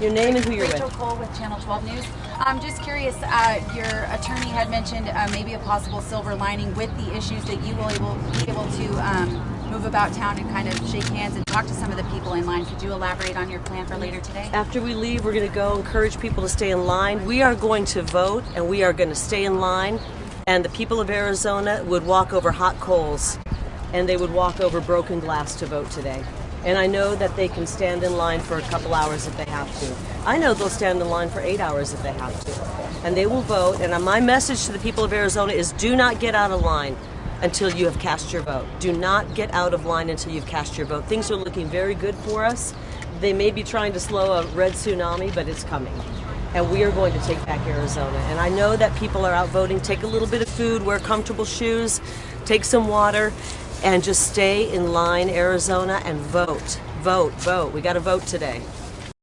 Your name and who you're Rachel with. Cole with Channel 12 News. I'm just curious. Uh, your attorney had mentioned uh, maybe a possible silver lining with the issues that you will able, be able to um, move about town and kind of shake hands and talk to some of the people in line. Could you elaborate on your plan for later today? After we leave, we're going to go encourage people to stay in line. We are going to vote and we are going to stay in line. And the people of Arizona would walk over hot coals and they would walk over broken glass to vote today. And I know that they can stand in line for a couple hours if they have to. I know they'll stand in line for eight hours if they have to. And they will vote. And my message to the people of Arizona is do not get out of line until you have cast your vote. Do not get out of line until you've cast your vote. Things are looking very good for us. They may be trying to slow a red tsunami, but it's coming. And we are going to take back Arizona. And I know that people are out voting. Take a little bit of food, wear comfortable shoes, take some water, and just stay in line, Arizona, and vote. Vote, vote. We got to vote today.